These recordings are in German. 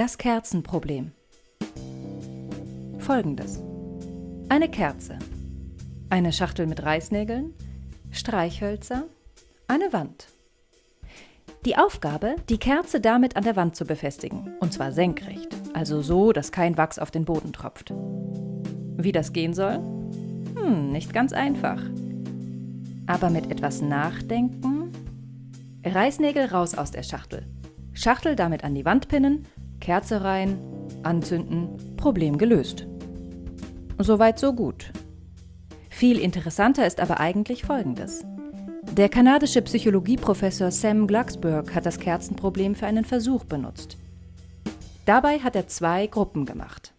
Das Kerzenproblem. Folgendes. Eine Kerze. Eine Schachtel mit Reißnägeln, Streichhölzer, eine Wand. Die Aufgabe, die Kerze damit an der Wand zu befestigen, und zwar senkrecht, also so, dass kein Wachs auf den Boden tropft. Wie das gehen soll? Hm, nicht ganz einfach. Aber mit etwas Nachdenken? Reißnägel raus aus der Schachtel. Schachtel damit an die Wand pinnen, Kerze rein, anzünden, Problem gelöst. Soweit so gut. Viel interessanter ist aber eigentlich Folgendes. Der kanadische Psychologieprofessor Sam Glucksberg hat das Kerzenproblem für einen Versuch benutzt. Dabei hat er zwei Gruppen gemacht.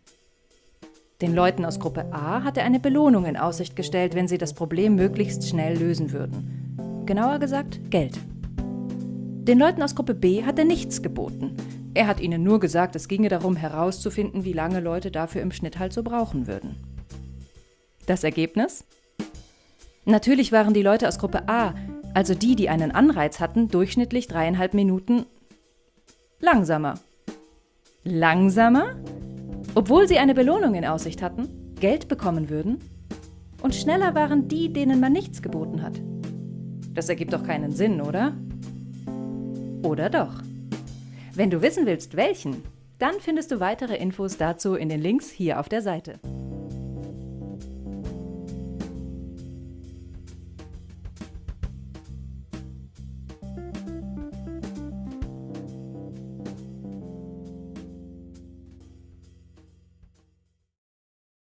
Den Leuten aus Gruppe A hat er eine Belohnung in Aussicht gestellt, wenn sie das Problem möglichst schnell lösen würden. Genauer gesagt, Geld. Den Leuten aus Gruppe B hat er nichts geboten. Er hat ihnen nur gesagt, es ginge darum herauszufinden, wie lange Leute dafür im Schnitt halt so brauchen würden. Das Ergebnis? Natürlich waren die Leute aus Gruppe A, also die, die einen Anreiz hatten, durchschnittlich dreieinhalb Minuten langsamer. Langsamer? Obwohl sie eine Belohnung in Aussicht hatten, Geld bekommen würden? Und schneller waren die, denen man nichts geboten hat. Das ergibt doch keinen Sinn, oder? Oder doch? Wenn du wissen willst, welchen, dann findest du weitere Infos dazu in den Links hier auf der Seite.